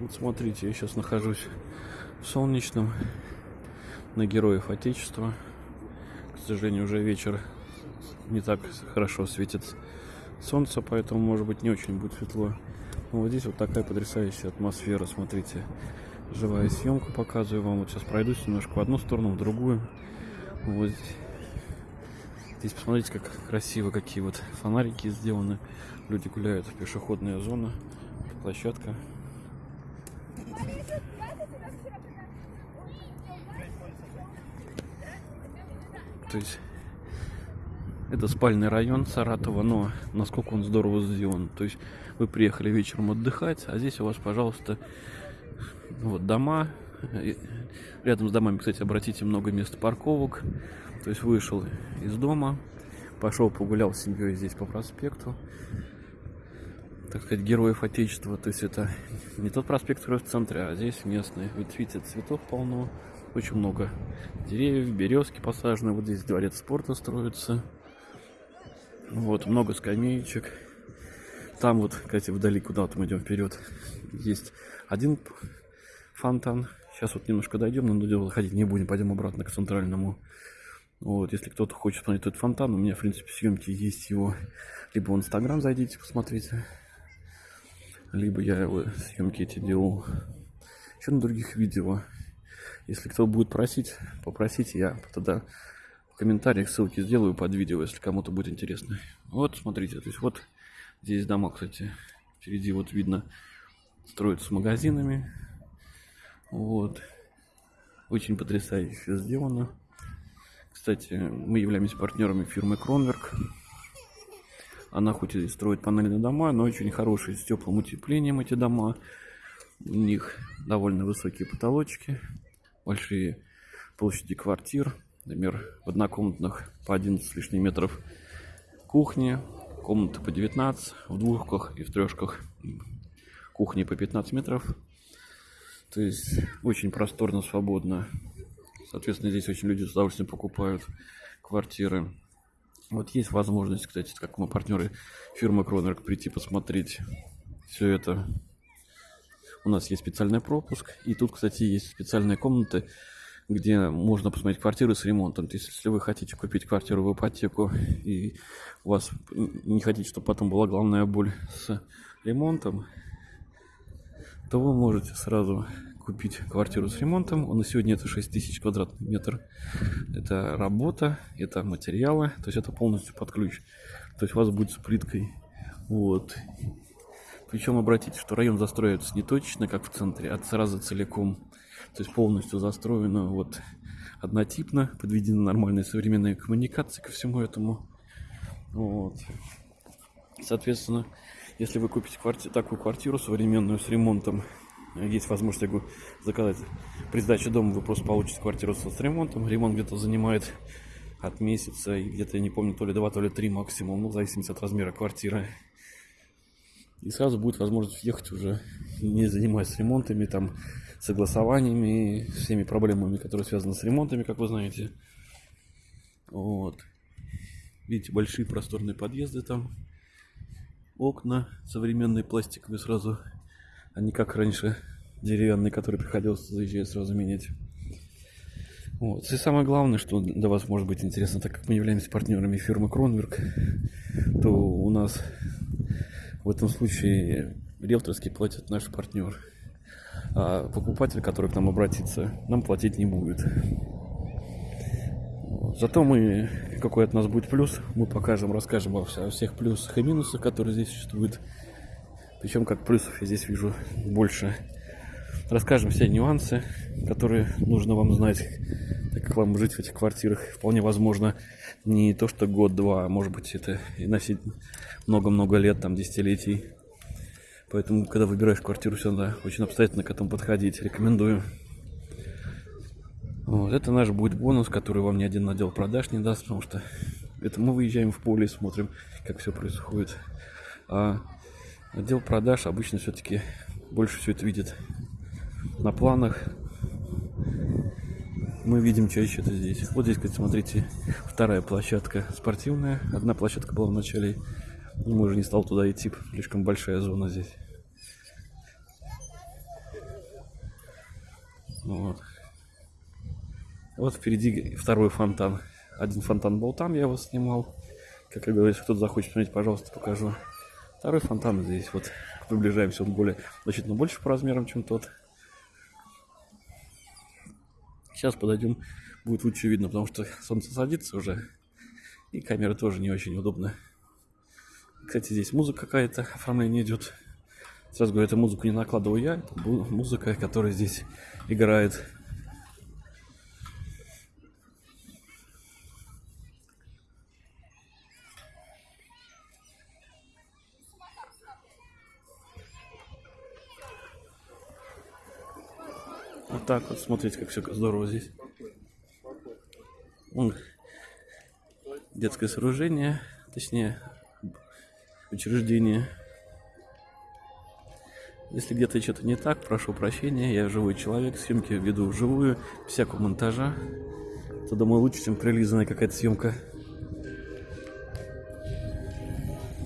Вот смотрите, я сейчас нахожусь в солнечном на героев Отечества. К сожалению, уже вечер не так хорошо светит солнце, поэтому, может быть, не очень будет светло. Но вот здесь вот такая потрясающая атмосфера, смотрите. Живая съемка показываю вам. Вот сейчас пройдусь немножко в одну сторону, в другую. Вот здесь посмотрите, как красиво, какие вот фонарики сделаны. Люди гуляют, пешеходная зона, площадка. То есть это спальный район Саратова, но насколько он здорово сделан. То есть вы приехали вечером отдыхать, а здесь у вас, пожалуйста, вот дома. Рядом с домами, кстати, обратите много мест парковок. То есть вышел из дома, пошел погулял с семьей здесь по проспекту. Так сказать, героев Отечества. То есть это не тот проспект, который в центре, а здесь местный. Ведь видите, цветов полно. Очень много деревьев, березки посажены. Вот здесь дворец спорта строится. Вот, много скамеечек. Там вот, кстати, вдали, куда вот мы идем вперед, есть один фонтан. Сейчас вот немножко дойдем, но дело ходить не будем, пойдем обратно к центральному. Вот, если кто-то хочет посмотреть этот фонтан, у меня, в принципе, съемки есть его. Либо в Инстаграм зайдите, посмотрите. Либо я его съемки эти делал еще на других видео. Если кто будет просить, попросите, я тогда в комментариях ссылки сделаю под видео, если кому-то будет интересно. Вот, смотрите, то есть вот здесь дома, кстати, впереди вот видно, строятся магазинами. Вот. Очень потрясающе сделано. Кстати, мы являемся партнерами фирмы Кронверк. Она хоть и строит панельные дома, но очень хорошие, с теплым утеплением эти дома. У них довольно высокие потолочки большие площади квартир, например, в однокомнатных по 11 с лишним метров кухни, комнаты по 19, в двухках и в трешках кухни по 15 метров. То есть очень просторно, свободно. Соответственно, здесь очень люди с удовольствием покупают квартиры. Вот есть возможность, кстати, как мы партнеры фирмы Кронерк, прийти посмотреть все это у нас есть специальный пропуск. И тут, кстати, есть специальные комнаты, где можно посмотреть квартиры с ремонтом. То есть, если вы хотите купить квартиру в ипотеку, и у вас не хотите, чтобы потом была главная боль с ремонтом, то вы можете сразу купить квартиру с ремонтом. На сегодня это 6 тысяч квадратных метров. Это работа, это материалы, то есть это полностью под ключ. То есть у вас будет с плиткой. Вот. Причем обратите, что район застроится не точно, как в центре, а сразу целиком. То есть полностью застроено вот однотипно, подведены нормальные современные коммуникации ко всему этому. Вот. Соответственно, если вы купите кварти такую квартиру современную с ремонтом, есть возможность говорю, заказать при сдаче дома, вы просто получите квартиру с ремонтом. Ремонт где-то занимает от месяца, и где-то, я не помню, то ли два, то ли три максимум, ну, в зависимости от размера квартиры. И сразу будет возможность въехать уже, не занимаясь ремонтами, там, согласованиями, всеми проблемами, которые связаны с ремонтами, как вы знаете. Вот. Видите, большие просторные подъезды там. Окна современные пластиковые сразу, а не как раньше деревянные, которые приходилось заезжать сразу менять. Вот. И самое главное, что для вас может быть интересно, так как мы являемся партнерами фирмы Кронверк, то у нас в этом случае риэлторский платит наш партнер. А покупатель, который к нам обратится, нам платить не будет. Зато мы, какой от нас будет плюс, мы покажем, расскажем о всех плюсах и минусах, которые здесь существуют. Причем как плюсов я здесь вижу больше. Расскажем все нюансы, которые нужно вам знать, так как вам жить в этих квартирах вполне возможно не то что год-два, а может быть это и носить много-много лет, там, десятилетий. Поэтому, когда выбираешь квартиру, все надо очень обстоятельно к этому подходить. Рекомендую. Вот, это наш будет бонус, который вам ни один отдел продаж не даст, потому что это мы выезжаем в поле и смотрим, как все происходит. А отдел продаж обычно все-таки больше все это видит на планах. Мы видим чаще это здесь. Вот здесь, смотрите, вторая площадка спортивная. Одна площадка была в начале мы уже не стал туда идти, слишком большая зона здесь. Вот. Вот впереди второй фонтан. Один фонтан был там, я его снимал. Как я говорю, если кто-то захочет посмотреть, пожалуйста, покажу. Второй фонтан здесь. Вот приближаемся, он более, значительно больше по размерам, чем тот. Сейчас подойдем, будет лучше видно, потому что солнце садится уже. И камера тоже не очень удобная. Кстати, здесь музыка какая-то, оформление идет. Сразу говорю, эту музыку не накладываю я, это музыка, которая здесь играет. Так вот, смотрите, как все здорово здесь. Детское сооружение, точнее, учреждение. Если где-то что-то не так, прошу прощения, я живой человек, съемки веду вживую, всякого монтажа. Это, думаю, лучше, чем прилизанная какая-то съемка.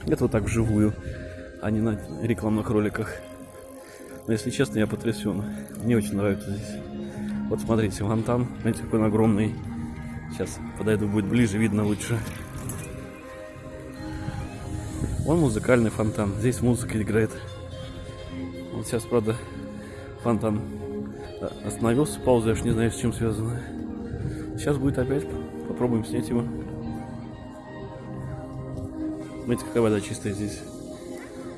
Это вот так вживую, а не на рекламных роликах. Но если честно, я потрясен. Мне очень нравится здесь. Вот смотрите, фонтан, знаете, какой он огромный. Сейчас подойду, будет ближе, видно лучше. Вон музыкальный фонтан. Здесь музыка играет. Вот сейчас, правда, фонтан остановился, пауза, я уж не знаю, с чем связано. Сейчас будет опять. Попробуем снять его. Смотрите, какая вода чистая здесь.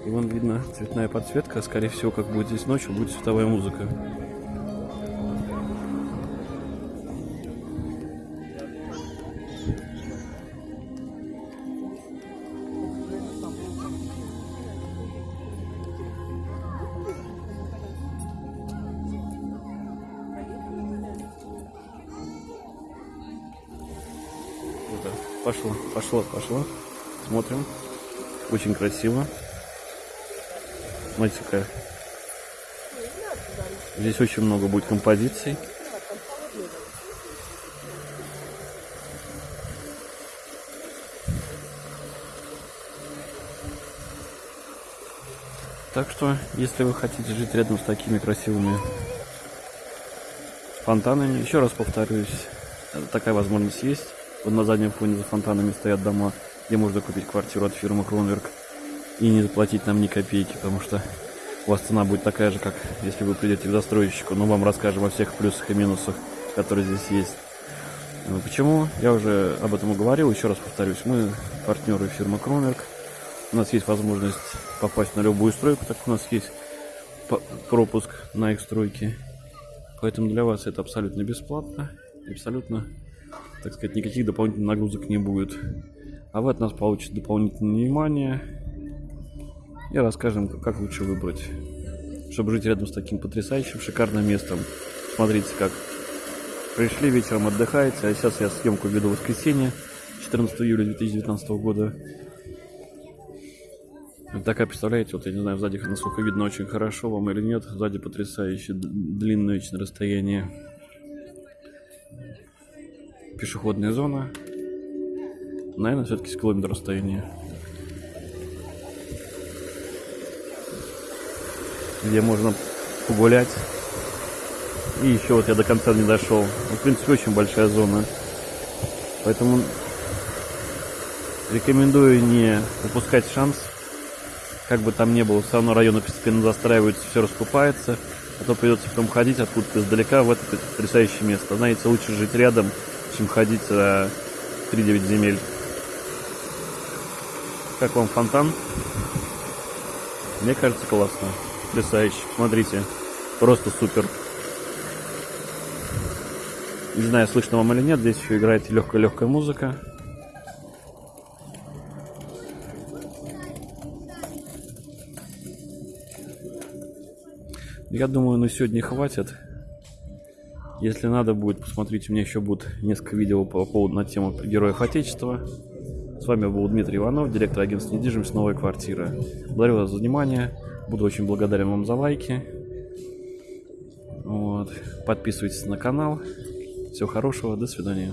И вон видно цветная подсветка. Скорее всего, как будет здесь ночью, будет световая музыка. Пошло, пошло, пошло. Смотрим. Очень красиво. Смотрите, какая. Здесь очень много будет композиций. Так что, если вы хотите жить рядом с такими красивыми фонтанами, еще раз повторюсь, такая возможность есть. Вот на заднем фоне за фонтанами стоят дома, где можно купить квартиру от фирмы Кронверк и не заплатить нам ни копейки, потому что у вас цена будет такая же, как если вы придете к застройщику. Но вам расскажем о всех плюсах и минусах, которые здесь есть. Ну, почему? Я уже об этом говорил, еще раз повторюсь. Мы партнеры фирмы Кромерк. У нас есть возможность попасть на любую стройку, так у нас есть пропуск на их стройки. Поэтому для вас это абсолютно бесплатно. Абсолютно, так сказать, никаких дополнительных нагрузок не будет. А вы от нас получите дополнительное внимание, и расскажем, как лучше выбрать, чтобы жить рядом с таким потрясающим, шикарным местом. Смотрите, как пришли вечером отдыхаете, а сейчас я съемку веду в воскресенье, 14 июля 2019 года. Вот такая, представляете, вот я не знаю, сзади насколько видно очень хорошо вам или нет, сзади потрясающе длинное очень расстояние. Пешеходная зона. Наверное, все-таки с километр расстояния. Где можно погулять. И еще вот я до конца не дошел. Ну, в принципе, очень большая зона. Поэтому рекомендую не упускать шанс. Как бы там ни было, все равно районы постепенно застраиваются, все раскупается. А то придется потом ходить откуда-то издалека в это потрясающее место. Знаете, лучше жить рядом, чем ходить за 3-9 земель. Как вам фонтан? Мне кажется, классно потрясающе. Смотрите, просто супер. Не знаю, слышно вам или нет, здесь еще играет легкая-легкая музыка. Я думаю, на сегодня хватит. Если надо будет, посмотрите, у меня еще будет несколько видео по поводу на тему героев Отечества. С вами был Дмитрий Иванов, директор агентства недвижимости «Новая квартира». Благодарю вас за внимание. Буду очень благодарен вам за лайки. Вот. Подписывайтесь на канал. Всего хорошего. До свидания.